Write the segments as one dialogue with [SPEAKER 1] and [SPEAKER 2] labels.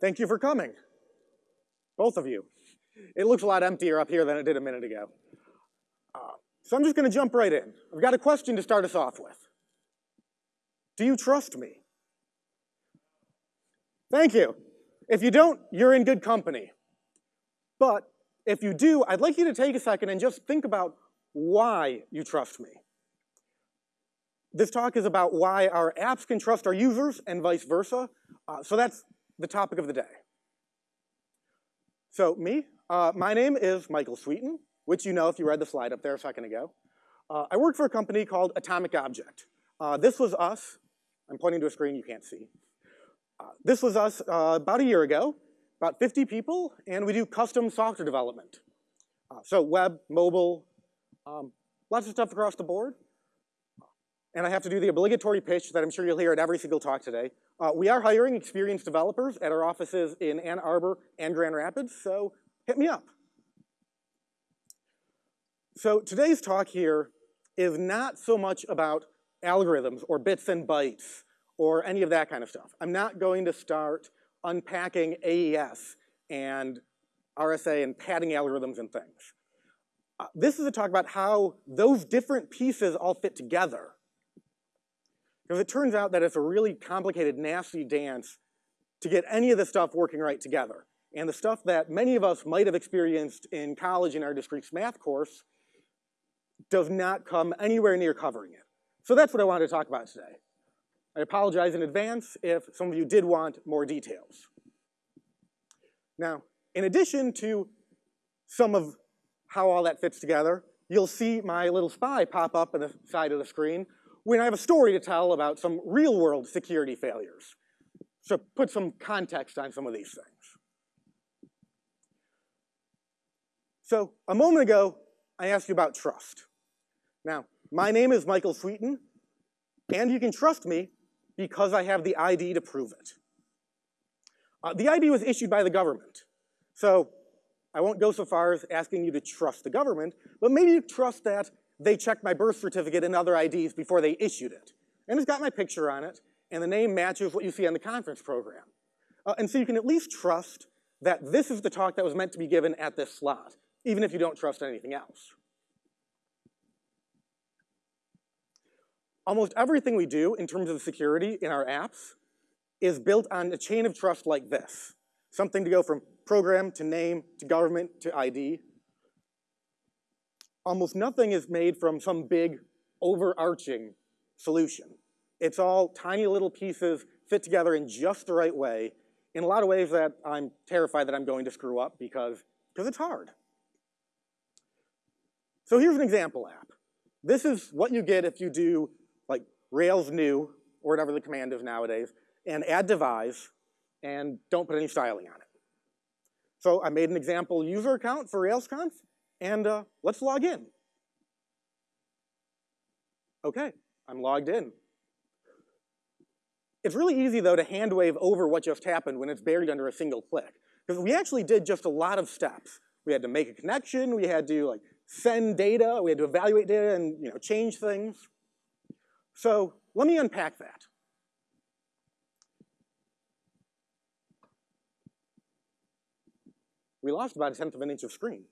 [SPEAKER 1] Thank you for coming, both of you. It looks a lot emptier up here than it did a minute ago. Uh, so I'm just gonna jump right in. I've got a question to start us off with. Do you trust me? Thank you. If you don't, you're in good company. But if you do, I'd like you to take a second and just think about why you trust me. This talk is about why our apps can trust our users and vice versa. Uh, so that's the topic of the day. So me, uh, my name is Michael Swieton, which you know if you read the slide up there a second ago. Uh, I work for a company called Atomic Object. Uh, this was us. I'm pointing to a screen you can't see. Uh, this was us uh, about a year ago, about 50 people, and we do custom software development. so web, mobile, um, lots of stuff across the board. And I have to do the obligatory pitch that I'm sure you'll hear at every single talk today. Uh, we are hiring experienced developers at our offices in Ann Arbor and Grand Rapids, so hit me up. So today's talk here is not so much about algorithms or bits and bytes or any of that kind of stuff. I'm not going to start unpacking AES and RSA and padding algorithms and things. Uh, this is a talk about how those different pieces all fit together because it turns out that it's a really complicated, nasty dance to get any of the stuff working right together. And the stuff that many of us might have experienced in college in our discrete math course does not come anywhere near covering it. So that's what I wanted to talk about today. I apologize in advance if some of you did want more details. Now, in addition to some of how all that fits together, you'll see my little spy pop up on the side of the screen when I have a story to tell about some real world security failures. So put some context on some of these things. So a moment ago, I asked you about trust. Now, my name is Michael Swieton, and you can trust me because I have the ID to prove it. Uh, the ID was issued by the government. So I won't go so far as asking you to trust the government, but maybe you trust that they checked my birth certificate and other IDs before they issued it. And it's got my picture on it, and the name matches what you see on the conference program. Uh, and so you can at least trust that this is the talk that was meant to be given at this slot, even if you don't trust anything else. Almost everything we do in terms of security in our apps is built on a chain of trust like this. Something to go from program to name to government to ID almost nothing is made from some big overarching solution. It's all tiny little pieces fit together in just the right way in a lot of ways that I'm terrified that I'm going to screw up because, because it's hard. So here's an example app. This is what you get if you do like Rails new, or whatever the command is nowadays, and add devise, and don't put any styling on it. So I made an example user account for RailsConf, and uh, let's log in. Okay, I'm logged in. It's really easy though to hand wave over what just happened when it's buried under a single click. Because we actually did just a lot of steps. We had to make a connection, we had to like send data, we had to evaluate data and you know change things. So let me unpack that. We lost about a tenth of an inch of screen.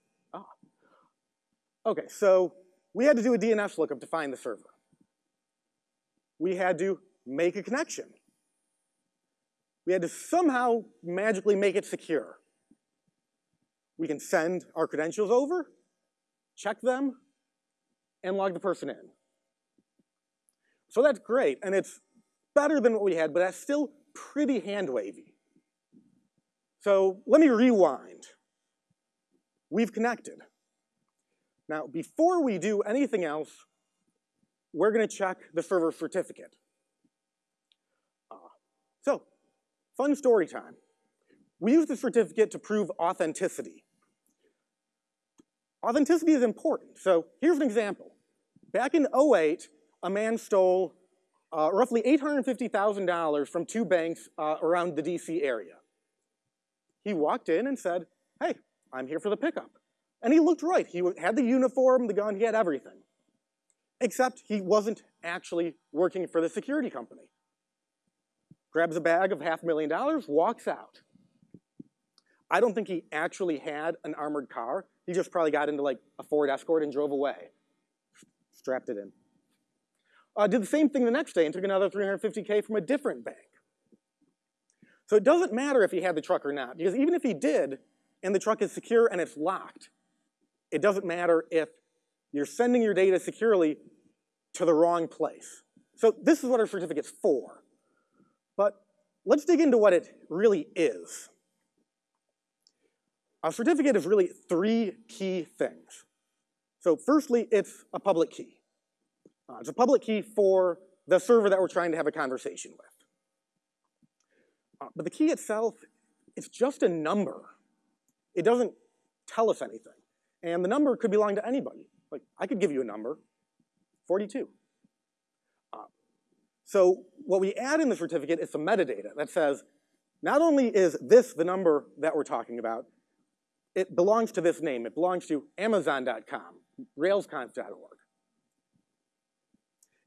[SPEAKER 1] Okay, so we had to do a DNS lookup to find the server. We had to make a connection. We had to somehow magically make it secure. We can send our credentials over, check them, and log the person in. So that's great, and it's better than what we had, but that's still pretty hand-wavy. So let me rewind. We've connected. Now, before we do anything else, we're gonna check the server certificate. Uh, so, fun story time. We use the certificate to prove authenticity. Authenticity is important. So here's an example. Back in 08, a man stole uh, roughly $850,000 from two banks uh, around the DC area. He walked in and said, hey, I'm here for the pickup. And he looked right. He had the uniform, the gun, he had everything. Except he wasn't actually working for the security company. Grabs a bag of half a million dollars, walks out. I don't think he actually had an armored car. He just probably got into like a Ford Escort and drove away, strapped it in. Uh, did the same thing the next day and took another 350K from a different bank. So it doesn't matter if he had the truck or not, because even if he did, and the truck is secure and it's locked, it doesn't matter if you're sending your data securely to the wrong place. So this is what our certificate's for. But let's dig into what it really is. A certificate is really three key things. So firstly, it's a public key. Uh, it's a public key for the server that we're trying to have a conversation with. Uh, but the key itself, it's just a number. It doesn't tell us anything. And the number could belong to anybody. Like, I could give you a number, 42. Uh, so what we add in the certificate is some metadata that says, not only is this the number that we're talking about, it belongs to this name. It belongs to Amazon.com, Railsconf.org.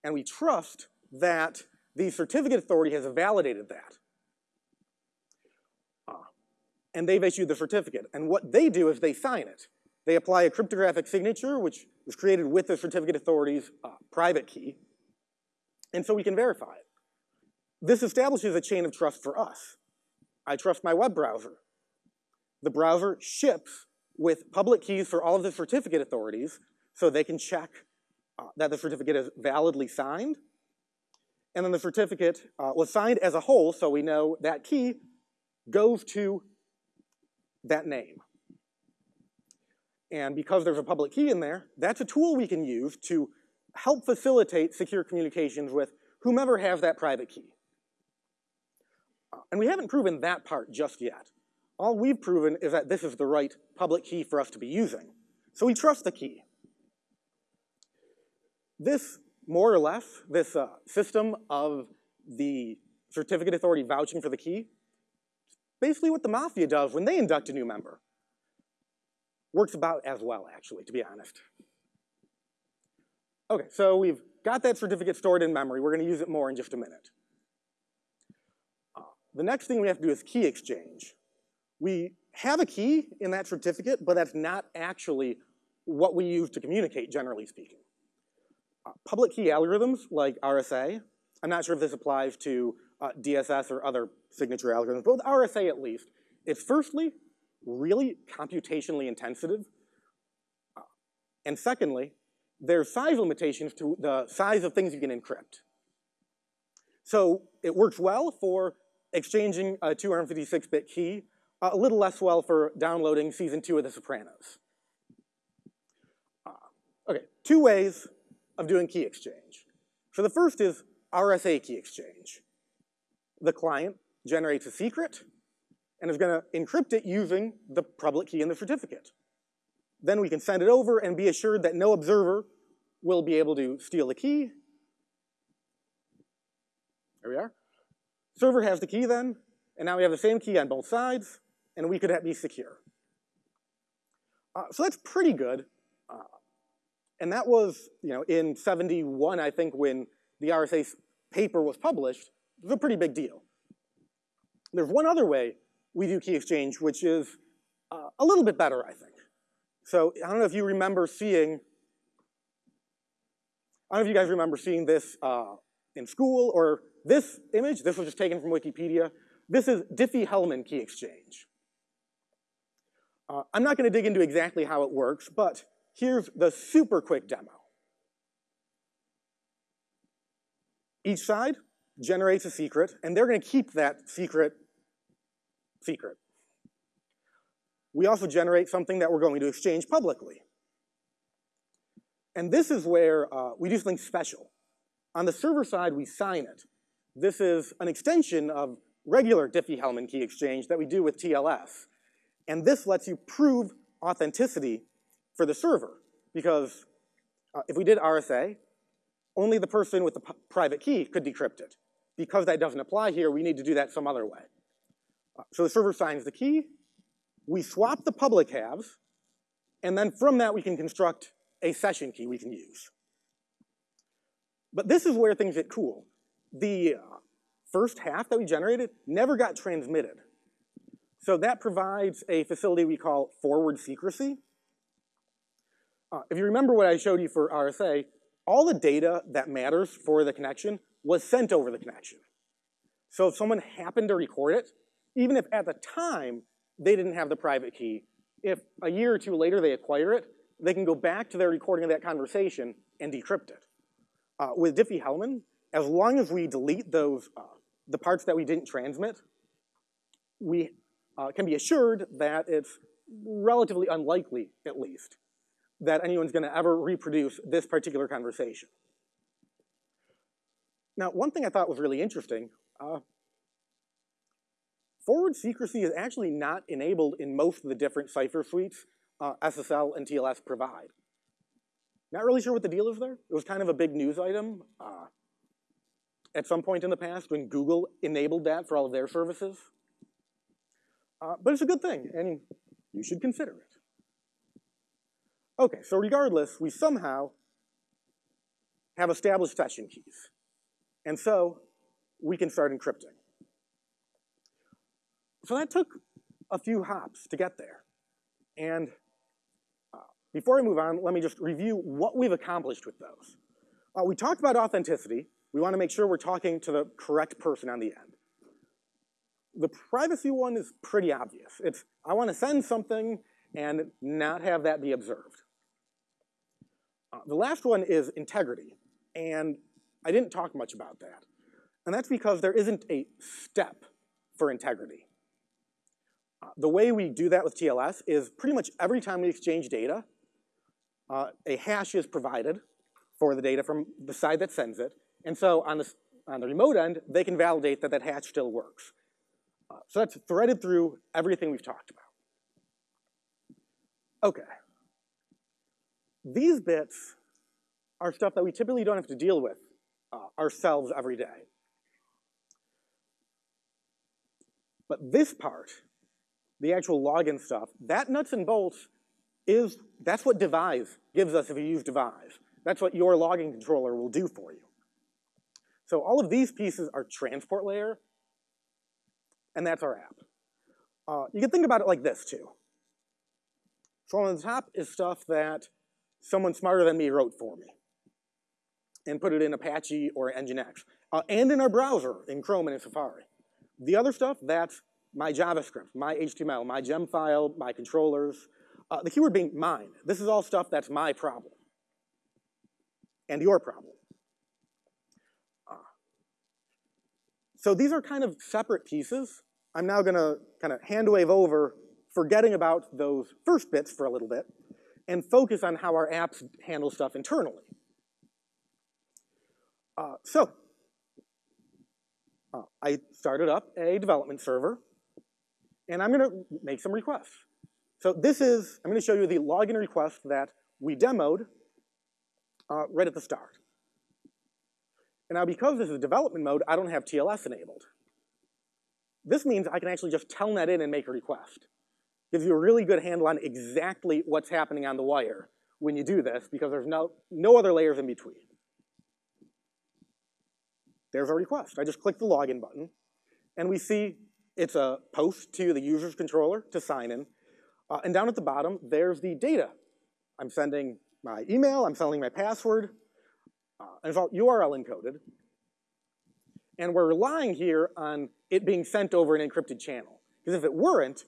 [SPEAKER 1] And we trust that the certificate authority has validated that and they've issued the certificate. And what they do is they sign it. They apply a cryptographic signature, which was created with the certificate authority's uh, private key, and so we can verify it. This establishes a chain of trust for us. I trust my web browser. The browser ships with public keys for all of the certificate authorities so they can check uh, that the certificate is validly signed. And then the certificate uh, was signed as a whole, so we know that key goes to that name. And because there's a public key in there, that's a tool we can use to help facilitate secure communications with whomever has that private key. And we haven't proven that part just yet. All we've proven is that this is the right public key for us to be using. So we trust the key. This, more or less, this uh, system of the certificate authority vouching for the key basically what the mafia does when they induct a new member. Works about as well, actually, to be honest. Okay, so we've got that certificate stored in memory. We're gonna use it more in just a minute. Uh, the next thing we have to do is key exchange. We have a key in that certificate, but that's not actually what we use to communicate, generally speaking. Uh, public key algorithms like RSA, I'm not sure if this applies to uh, DSS or other signature algorithms, but with RSA at least, it's firstly really computationally intensive, uh, and secondly, there's size limitations to the size of things you can encrypt. So it works well for exchanging a 256-bit key, a little less well for downloading season two of The Sopranos. Uh, okay, two ways of doing key exchange. So the first is RSA key exchange the client generates a secret and is gonna encrypt it using the public key in the certificate. Then we can send it over and be assured that no observer will be able to steal the key. There we are. Server has the key then, and now we have the same key on both sides, and we could be secure. Uh, so that's pretty good. Uh, and that was, you know, in 71, I think, when the RSA paper was published, it was a pretty big deal. There's one other way we do key exchange, which is uh, a little bit better, I think. So I don't know if you remember seeing, I don't know if you guys remember seeing this uh, in school or this image, this was just taken from Wikipedia. This is Diffie-Hellman key exchange. Uh, I'm not gonna dig into exactly how it works, but here's the super quick demo. Each side generates a secret, and they're gonna keep that secret secret. We also generate something that we're going to exchange publicly. And this is where uh, we do something special. On the server side, we sign it. This is an extension of regular Diffie-Hellman key exchange that we do with TLS. And this lets you prove authenticity for the server. Because uh, if we did RSA, only the person with the private key could decrypt it. Because that doesn't apply here, we need to do that some other way. So the server signs the key, we swap the public halves, and then from that we can construct a session key we can use. But this is where things get cool. The uh, first half that we generated never got transmitted. So that provides a facility we call forward secrecy. Uh, if you remember what I showed you for RSA, all the data that matters for the connection was sent over the connection. So if someone happened to record it, even if at the time they didn't have the private key, if a year or two later they acquire it, they can go back to their recording of that conversation and decrypt it. Uh, with Diffie-Hellman, as long as we delete those, uh, the parts that we didn't transmit, we uh, can be assured that it's relatively unlikely, at least, that anyone's gonna ever reproduce this particular conversation. Now, one thing I thought was really interesting, uh, forward secrecy is actually not enabled in most of the different cipher suites uh, SSL and TLS provide. Not really sure what the deal is there. It was kind of a big news item uh, at some point in the past when Google enabled that for all of their services. Uh, but it's a good thing, and you should consider it. Okay, so regardless, we somehow have established session keys. And so we can start encrypting. So that took a few hops to get there. And uh, before I move on, let me just review what we've accomplished with those. Uh, we talked about authenticity. We want to make sure we're talking to the correct person on the end. The privacy one is pretty obvious. It's, I want to send something and not have that be observed. Uh, the last one is integrity, and I didn't talk much about that. And that's because there isn't a step for integrity. The way we do that with TLS is pretty much every time we exchange data, uh, a hash is provided for the data from the side that sends it. And so on the, on the remote end, they can validate that that hash still works. Uh, so that's threaded through everything we've talked about. Okay. These bits are stuff that we typically don't have to deal with uh, ourselves every day. But this part the actual login stuff, that nuts and bolts is, that's what Devise gives us if you use Devise. That's what your logging controller will do for you. So all of these pieces are transport layer, and that's our app. Uh, you can think about it like this too. So on the top is stuff that someone smarter than me wrote for me and put it in Apache or Nginx, uh, and in our browser in Chrome and in Safari. The other stuff, that's my JavaScript, my HTML, my gem file, my controllers. Uh, the keyword being mine. This is all stuff that's my problem and your problem. Uh, so these are kind of separate pieces. I'm now gonna kind of hand wave over, forgetting about those first bits for a little bit, and focus on how our apps handle stuff internally. Uh, so, uh, I started up a development server and I'm gonna make some requests. So this is, I'm gonna show you the login request that we demoed uh, right at the start. And now because this is development mode, I don't have TLS enabled. This means I can actually just telnet in and make a request. Gives you a really good handle on exactly what's happening on the wire when you do this because there's no, no other layers in between. There's our request. I just click the login button and we see it's a post to the user's controller to sign in. Uh, and down at the bottom, there's the data. I'm sending my email, I'm sending my password, uh, and it's all URL encoded. And we're relying here on it being sent over an encrypted channel. Because if it weren't,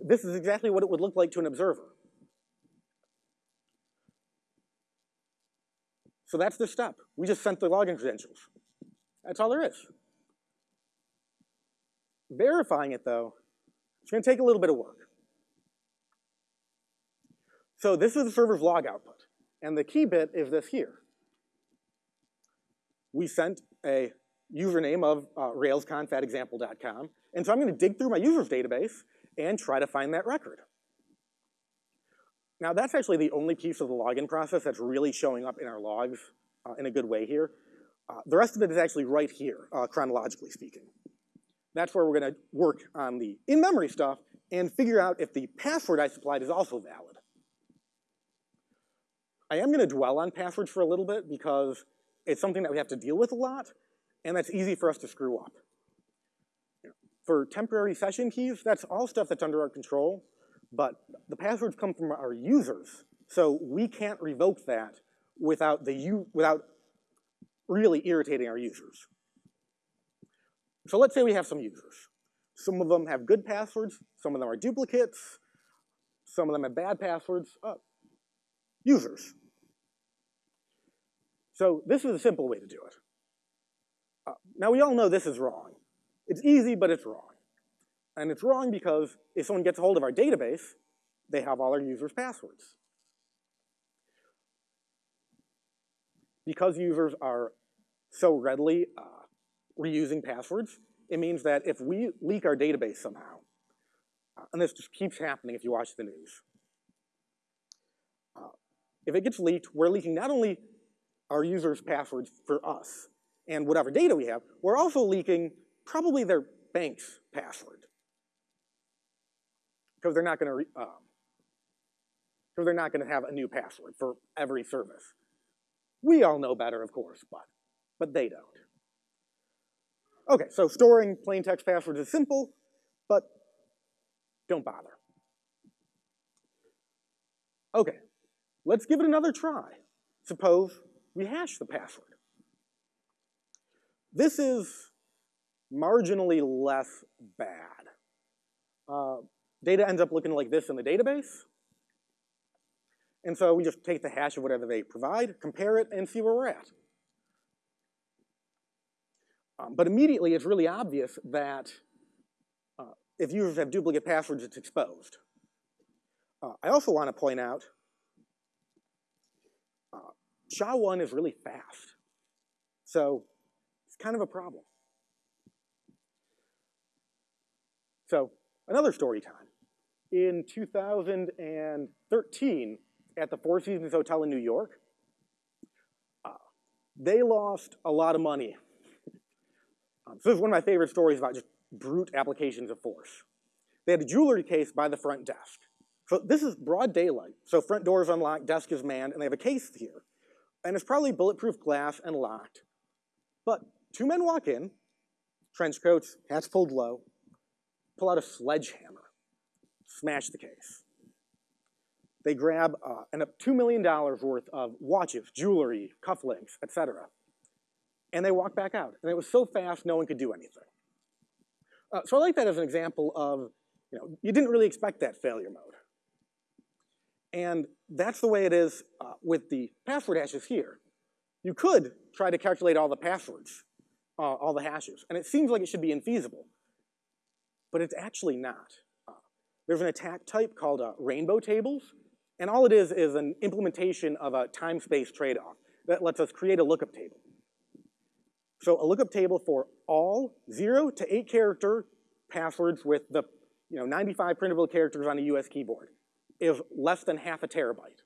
[SPEAKER 1] this is exactly what it would look like to an observer. So that's the step. We just sent the login credentials. That's all there is. Verifying it though, it's gonna take a little bit of work. So this is the server's log output. And the key bit is this here. We sent a username of uh, railsconf at example.com. And so I'm gonna dig through my user's database and try to find that record. Now that's actually the only piece of the login process that's really showing up in our logs uh, in a good way here. Uh, the rest of it is actually right here, uh, chronologically speaking. That's where we're gonna work on the in-memory stuff and figure out if the password I supplied is also valid. I am gonna dwell on passwords for a little bit because it's something that we have to deal with a lot, and that's easy for us to screw up. For temporary session keys, that's all stuff that's under our control, but the passwords come from our users, so we can't revoke that without, the, without really irritating our users. So let's say we have some users. Some of them have good passwords, some of them are duplicates, some of them have bad passwords. Uh, users. So this is a simple way to do it. Uh, now we all know this is wrong. It's easy, but it's wrong. And it's wrong because if someone gets a hold of our database, they have all our users' passwords. Because users are so readily uh, reusing passwords, it means that if we leak our database somehow, uh, and this just keeps happening if you watch the news, uh, if it gets leaked, we're leaking not only our users' passwords for us and whatever data we have, we're also leaking probably their bank's password. Because they're not gonna, um, because they're not gonna have a new password for every service. We all know better, of course, but, but they don't. Okay, so storing plain text passwords is simple, but don't bother. Okay, let's give it another try. Suppose we hash the password. This is marginally less bad. Uh, data ends up looking like this in the database. And so we just take the hash of whatever they provide, compare it, and see where we're at. Um, but immediately it's really obvious that uh, if users have duplicate passwords, it's exposed. Uh, I also want to point out uh, SHA-1 is really fast. So it's kind of a problem. So another story time. In 2013, at the Four Seasons Hotel in New York, uh, they lost a lot of money um, so this is one of my favorite stories about just brute applications of force. They had a jewelry case by the front desk. So this is broad daylight. So front door is unlocked, desk is manned, and they have a case here. And it's probably bulletproof glass and locked. But two men walk in, trench coats, hats pulled low, pull out a sledgehammer, smash the case. They grab uh, $2 million worth of watches, jewelry, cufflinks, etc and they walked back out. And it was so fast, no one could do anything. Uh, so I like that as an example of, you know, you didn't really expect that failure mode. And that's the way it is uh, with the password hashes here. You could try to calculate all the passwords, uh, all the hashes, and it seems like it should be infeasible, but it's actually not. Uh, there's an attack type called uh, rainbow tables, and all it is is an implementation of a time-space trade-off that lets us create a lookup table. So a lookup table for all zero to eight character passwords with the you know, 95 printable characters on a US keyboard is less than half a terabyte.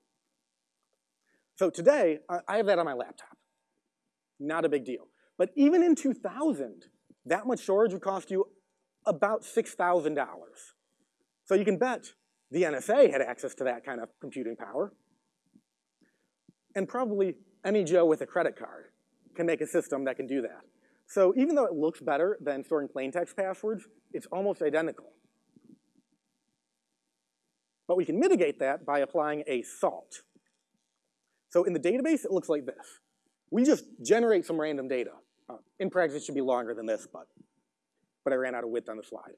[SPEAKER 1] So today, I have that on my laptop. Not a big deal. But even in 2000, that much storage would cost you about $6,000. So you can bet the NSA had access to that kind of computing power. And probably any Joe with a credit card can make a system that can do that. So even though it looks better than storing plain text passwords, it's almost identical. But we can mitigate that by applying a salt. So in the database, it looks like this. We just generate some random data. Uh, in practice, it should be longer than this, but, but I ran out of width on the slide.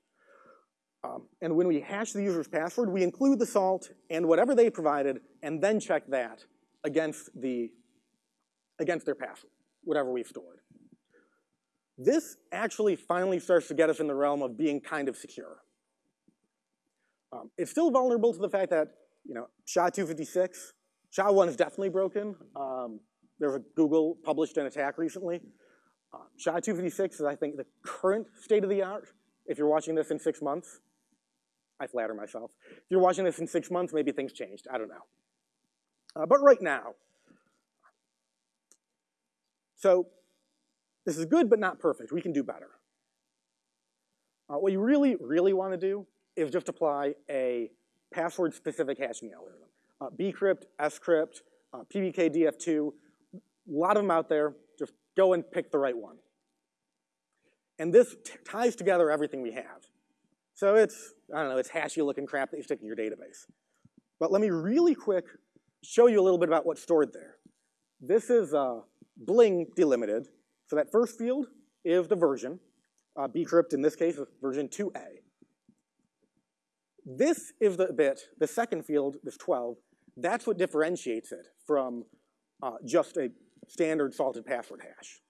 [SPEAKER 1] Um, and when we hash the user's password, we include the salt and whatever they provided, and then check that against, the, against their password whatever we've stored. This actually finally starts to get us in the realm of being kind of secure. Um, it's still vulnerable to the fact that, you know, SHA-256, SHA-1 is definitely broken. Um, there's a Google published an attack recently. Uh, SHA-256 is, I think, the current state of the art. If you're watching this in six months, I flatter myself. If you're watching this in six months, maybe things changed. I don't know. Uh, but right now, so this is good, but not perfect. We can do better. Uh, what you really, really want to do is just apply a password-specific hashing algorithm. Uh, bcrypt, scrypt, uh, PBKDF2, a lot of them out there. Just go and pick the right one. And this ties together everything we have. So it's, I don't know, it's hashy looking crap that you stick in your database. But let me really quick show you a little bit about what's stored there. This is uh, Bling delimited. So that first field is the version. Uh, bcrypt in this case is version 2a. This is the bit, the second field, this 12, that's what differentiates it from uh, just a standard salted password hash.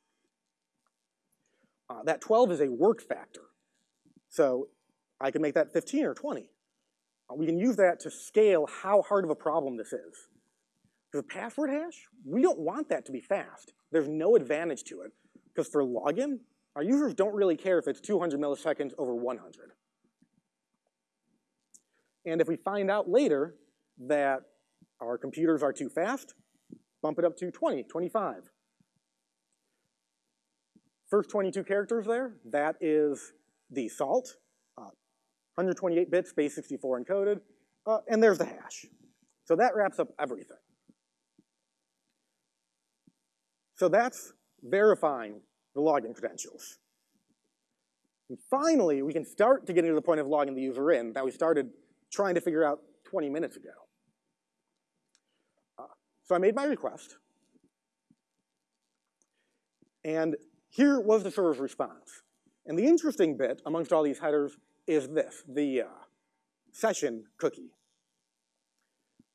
[SPEAKER 1] Uh, that 12 is a work factor. So I can make that 15 or 20. Uh, we can use that to scale how hard of a problem this is. For password hash, we don't want that to be fast. There's no advantage to it, because for login, our users don't really care if it's 200 milliseconds over 100. And if we find out later that our computers are too fast, bump it up to 20, 25. First 22 characters there, that is the salt, uh, 128 bits, base 64 encoded, uh, and there's the hash. So that wraps up everything. So that's verifying the login credentials. And finally, we can start to get into the point of logging the user in that we started trying to figure out 20 minutes ago. Uh, so I made my request. And here was the server's response. And the interesting bit amongst all these headers is this, the uh, session cookie.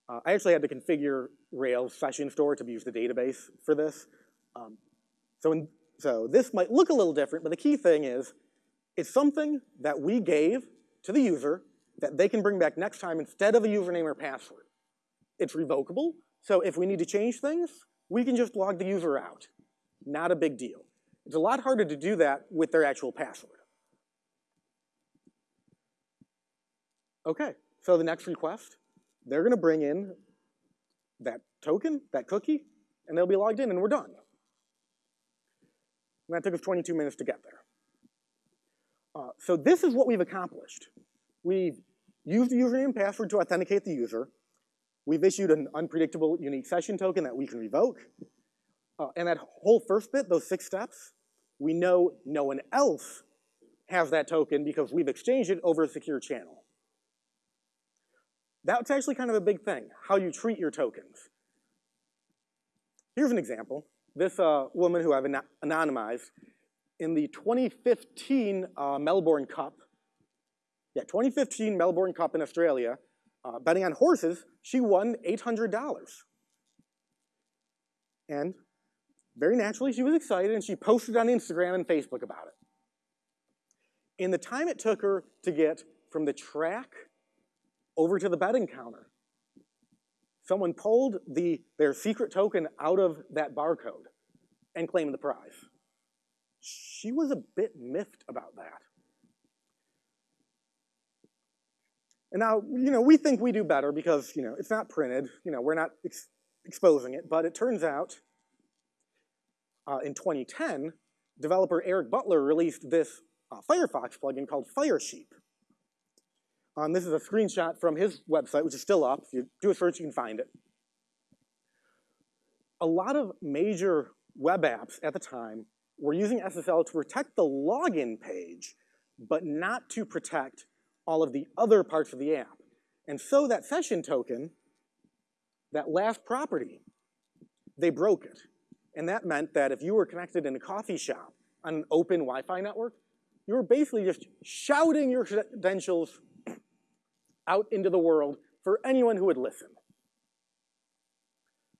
[SPEAKER 1] Uh, I actually had to configure Rails session store to use the database for this. Um, so, in, so this might look a little different, but the key thing is it's something that we gave to the user that they can bring back next time instead of a username or password. It's revocable, so if we need to change things, we can just log the user out. Not a big deal. It's a lot harder to do that with their actual password. Okay, so the next request, they're gonna bring in that token, that cookie, and they'll be logged in and we're done. And that took us 22 minutes to get there. Uh, so this is what we've accomplished. We've used the username and password to authenticate the user. We've issued an unpredictable unique session token that we can revoke. Uh, and that whole first bit, those six steps, we know no one else has that token because we've exchanged it over a secure channel. That's actually kind of a big thing, how you treat your tokens. Here's an example. This uh, woman who I've an anonymized, in the 2015 uh, Melbourne Cup, yeah, 2015 Melbourne Cup in Australia, uh, betting on horses, she won $800. And very naturally, she was excited and she posted on Instagram and Facebook about it. In the time it took her to get from the track over to the betting counter, someone pulled the, their secret token out of that barcode and claimed the prize. She was a bit miffed about that. And now, you know, we think we do better because, you know, it's not printed, you know, we're not ex exposing it, but it turns out uh, in 2010, developer Eric Butler released this uh, Firefox plugin called Firesheep. Um, this is a screenshot from his website, which is still up. If you do a search, you can find it. A lot of major web apps at the time were using SSL to protect the login page, but not to protect all of the other parts of the app. And so that session token, that last property, they broke it. And that meant that if you were connected in a coffee shop on an open Wi-Fi network, you were basically just shouting your credentials out into the world for anyone who would listen.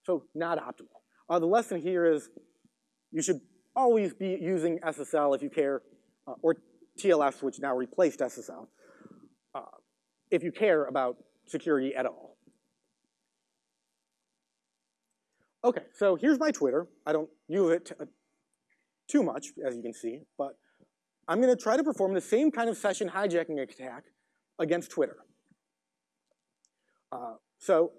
[SPEAKER 1] So not optimal. Uh, the lesson here is you should always be using SSL if you care, uh, or TLS, which now replaced SSL, uh, if you care about security at all. Okay, so here's my Twitter. I don't use it uh, too much, as you can see, but I'm gonna try to perform the same kind of session hijacking attack against Twitter. Uh, so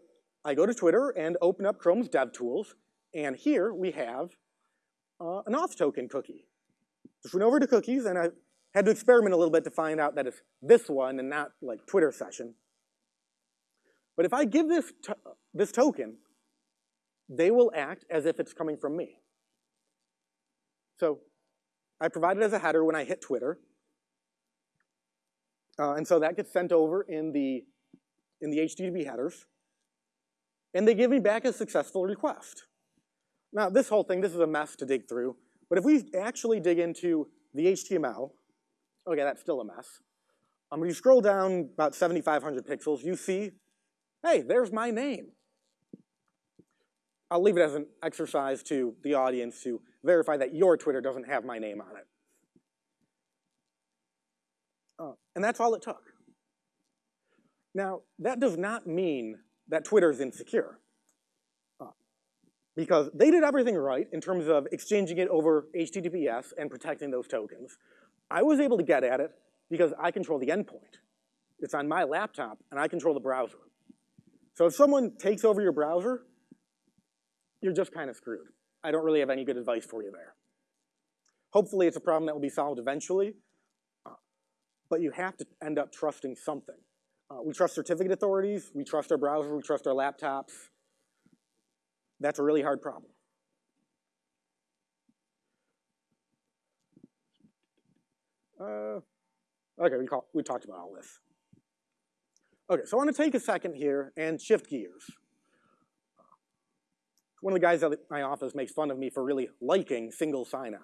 [SPEAKER 1] I go to Twitter and open up Chrome's DevTools, and here we have uh, an auth token cookie. Just went over to cookies, and I had to experiment a little bit to find out that it's this one and not like Twitter session. But if I give this, to this token, they will act as if it's coming from me. So I provide it as a header when I hit Twitter. Uh, and so that gets sent over in the, in the HTTP headers. And they give me back a successful request. Now, this whole thing, this is a mess to dig through. But if we actually dig into the HTML, okay, that's still a mess. Um, when you scroll down about 7,500 pixels, you see, hey, there's my name. I'll leave it as an exercise to the audience to verify that your Twitter doesn't have my name on it. Uh, and that's all it took. Now, that does not mean that Twitter is insecure. Uh, because they did everything right in terms of exchanging it over HTTPS and protecting those tokens. I was able to get at it because I control the endpoint. It's on my laptop, and I control the browser. So if someone takes over your browser, you're just kind of screwed. I don't really have any good advice for you there. Hopefully it's a problem that will be solved eventually, uh, but you have to end up trusting something. Uh, we trust certificate authorities, we trust our browser, we trust our laptops. That's a really hard problem. Uh, okay, we, call, we talked about all this. Okay, so I want to take a second here and shift gears. One of the guys at my office makes fun of me for really liking single sign-on.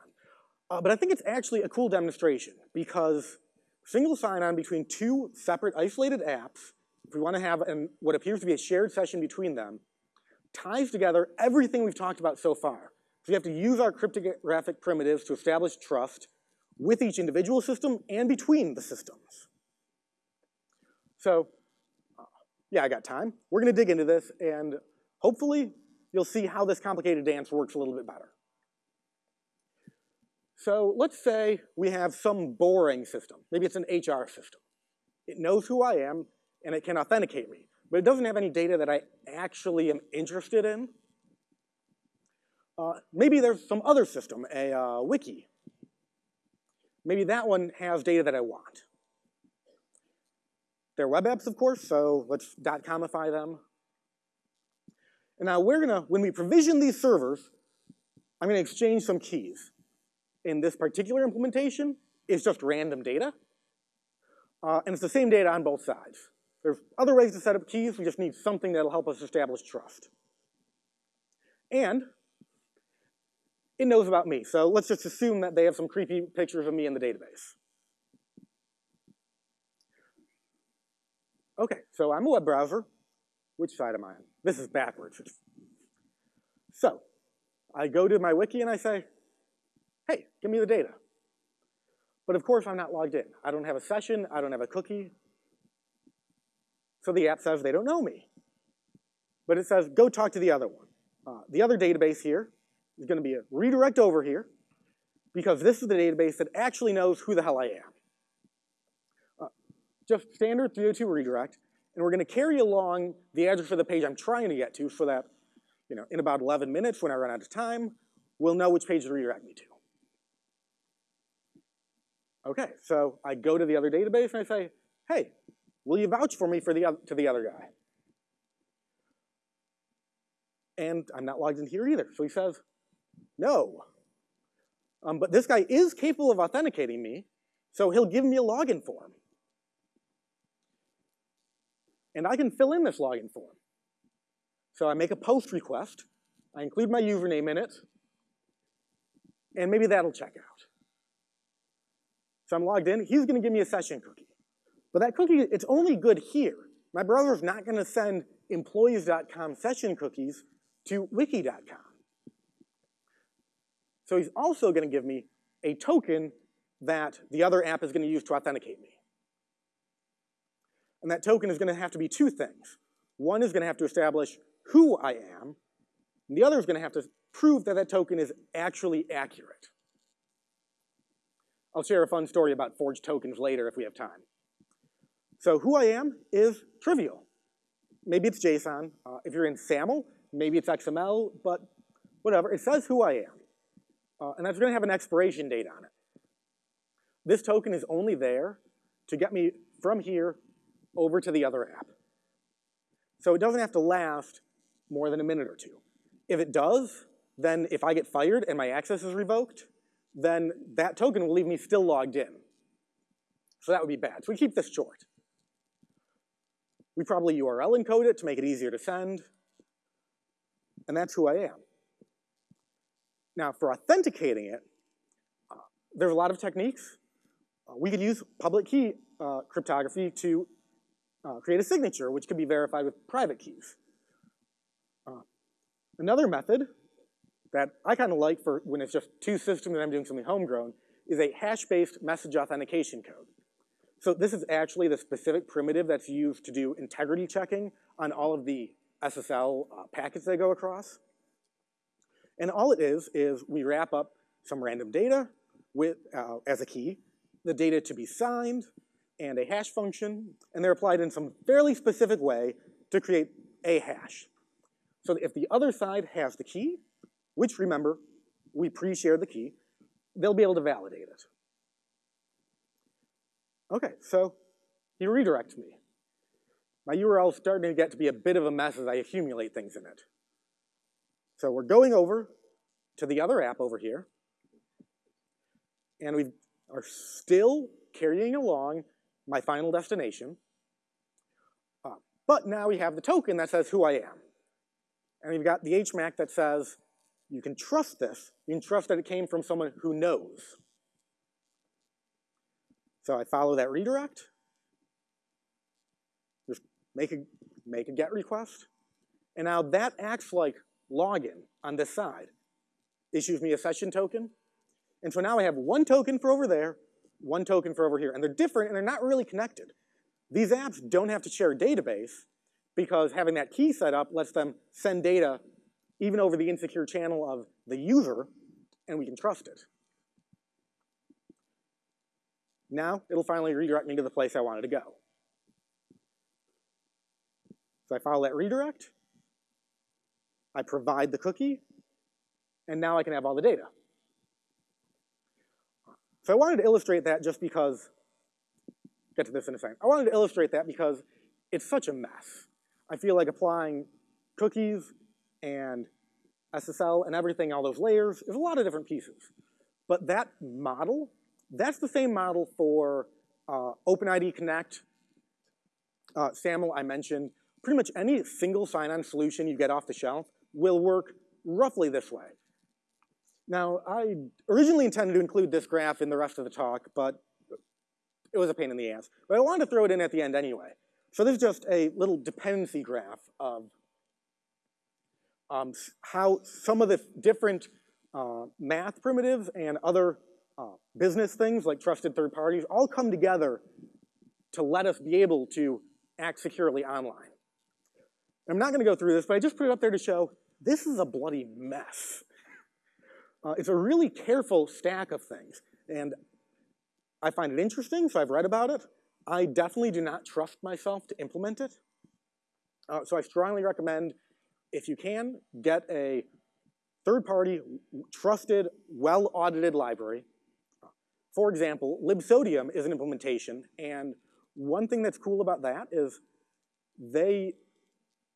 [SPEAKER 1] Uh, but I think it's actually a cool demonstration because single sign-on between two separate isolated apps, if we want to have an, what appears to be a shared session between them, ties together everything we've talked about so far. So we have to use our cryptographic primitives to establish trust with each individual system and between the systems. So, yeah, I got time. We're gonna dig into this and hopefully you'll see how this complicated dance works a little bit better. So let's say we have some boring system. Maybe it's an HR system. It knows who I am, and it can authenticate me, but it doesn't have any data that I actually am interested in. Uh, maybe there's some other system, a uh, wiki. Maybe that one has data that I want. They're web apps, of course, so let's dot .comify them. And now we're gonna, when we provision these servers, I'm gonna exchange some keys. In this particular implementation, it's just random data. Uh, and it's the same data on both sides. There's other ways to set up keys, we just need something that'll help us establish trust. And it knows about me, so let's just assume that they have some creepy pictures of me in the database. Okay, so I'm a web browser. Which side am I on? This is backwards. So I go to my wiki and I say, hey, give me the data. But of course I'm not logged in. I don't have a session, I don't have a cookie. So the app says they don't know me. But it says, go talk to the other one. Uh, the other database here is gonna be a redirect over here because this is the database that actually knows who the hell I am. Uh, just standard 302 redirect, and we're gonna carry along the address of the page I'm trying to get to so that, you know, in about 11 minutes when I run out of time, we'll know which page to redirect me to. Okay, so I go to the other database and I say, hey, will you vouch for me for the, to the other guy? And I'm not logged in here either. So he says, no. Um, but this guy is capable of authenticating me, so he'll give me a login form and I can fill in this login form. So I make a post request, I include my username in it, and maybe that'll check out. So I'm logged in, he's gonna give me a session cookie. But that cookie, it's only good here. My browser's not gonna send employees.com session cookies to wiki.com. So he's also gonna give me a token that the other app is gonna use to authenticate me. And that token is gonna have to be two things. One is gonna have to establish who I am, and the other is gonna have to prove that that token is actually accurate. I'll share a fun story about forged tokens later if we have time. So who I am is trivial. Maybe it's JSON. Uh, if you're in SAML, maybe it's XML, but whatever. It says who I am. Uh, and that's gonna have an expiration date on it. This token is only there to get me from here over to the other app. So it doesn't have to last more than a minute or two. If it does, then if I get fired and my access is revoked, then that token will leave me still logged in. So that would be bad. So we keep this short. We probably URL encode it to make it easier to send. And that's who I am. Now, for authenticating it, uh, there's a lot of techniques. Uh, we could use public key uh, cryptography to uh, create a signature, which could be verified with private keys. Uh, another method that I kind of like for when it's just two systems and I'm doing something homegrown is a hash-based message authentication code. So this is actually the specific primitive that's used to do integrity checking on all of the SSL uh, packets that go across. And all it is, is we wrap up some random data with, uh, as a key, the data to be signed, and a hash function, and they're applied in some fairly specific way to create a hash. So if the other side has the key, which remember, we pre-shared the key, they'll be able to validate it. Okay, so he redirects me. My URL is starting to get to be a bit of a mess as I accumulate things in it. So we're going over to the other app over here, and we are still carrying along my final destination, uh, but now we have the token that says who I am. And we've got the HMAC that says you can trust this. You can trust that it came from someone who knows. So I follow that redirect. Just make a, make a GET request. And now that acts like login on this side. Issues me a session token. And so now I have one token for over there, one token for over here. And they're different and they're not really connected. These apps don't have to share a database because having that key set up lets them send data even over the insecure channel of the user, and we can trust it. Now it'll finally redirect me to the place I wanted to go. So I follow that redirect, I provide the cookie, and now I can have all the data. So I wanted to illustrate that just because, get to this in a second. I wanted to illustrate that because it's such a mess. I feel like applying cookies and SSL and everything, all those layers, is a lot of different pieces. But that model that's the same model for uh, OpenID Connect, uh, SAML I mentioned. Pretty much any single sign-on solution you get off the shelf will work roughly this way. Now, I originally intended to include this graph in the rest of the talk, but it was a pain in the ass. But I wanted to throw it in at the end anyway. So this is just a little dependency graph of um, how some of the different uh, math primitives and other uh, business things like trusted third parties all come together to let us be able to act securely online. I'm not gonna go through this, but I just put it up there to show this is a bloody mess. Uh, it's a really careful stack of things. And I find it interesting, so I've read about it. I definitely do not trust myself to implement it. Uh, so I strongly recommend, if you can, get a third-party, trusted, well-audited library for example, libsodium is an implementation, and one thing that's cool about that is they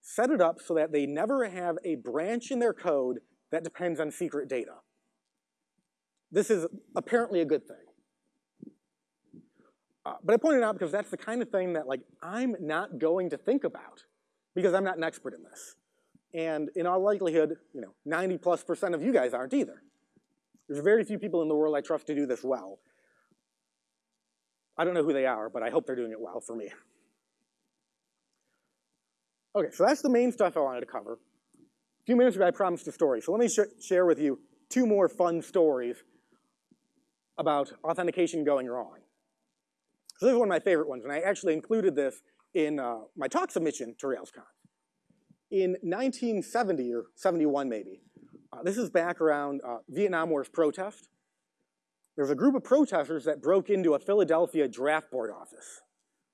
[SPEAKER 1] set it up so that they never have a branch in their code that depends on secret data. This is apparently a good thing. Uh, but I pointed out because that's the kind of thing that like I'm not going to think about because I'm not an expert in this. And in all likelihood, you know, 90 plus percent of you guys aren't either. There's very few people in the world I trust to do this well. I don't know who they are, but I hope they're doing it well for me. Okay, so that's the main stuff I wanted to cover. A few minutes ago, I promised a story, so let me sh share with you two more fun stories about authentication going wrong. So this is one of my favorite ones, and I actually included this in uh, my talk submission to RailsConf. In 1970 or 71 maybe, uh, this is back around uh, Vietnam War's protest. There's a group of protesters that broke into a Philadelphia draft board office.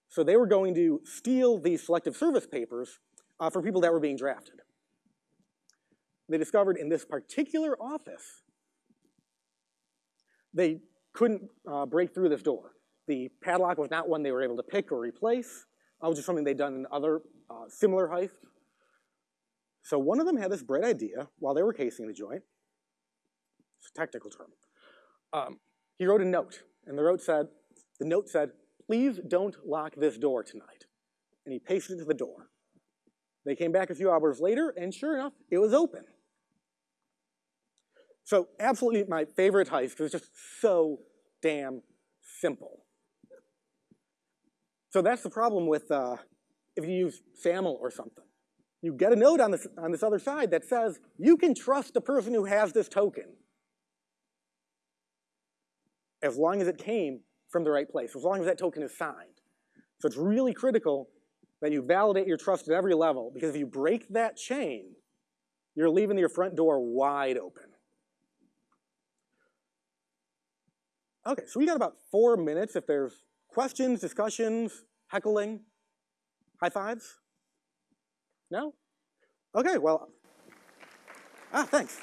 [SPEAKER 1] So they were going to steal these selective service papers uh, for people that were being drafted. They discovered in this particular office, they couldn't uh, break through this door. The padlock was not one they were able to pick or replace. It was just something they'd done in other uh, similar heists. So one of them had this bright idea while they were casing the joint. It's a technical term. Um, he wrote a note, and the note said, the note said, please don't lock this door tonight. And he pasted it to the door. They came back a few hours later, and sure enough, it was open. So absolutely my favorite heist because it's just so damn simple. So that's the problem with uh, if you use SAML or something. You get a note on this, on this other side that says, you can trust the person who has this token as long as it came from the right place, as long as that token is signed. So it's really critical that you validate your trust at every level because if you break that chain, you're leaving your front door wide open. Okay, so we got about four minutes if there's questions, discussions, heckling, high fives? No? Okay, well, ah, thanks.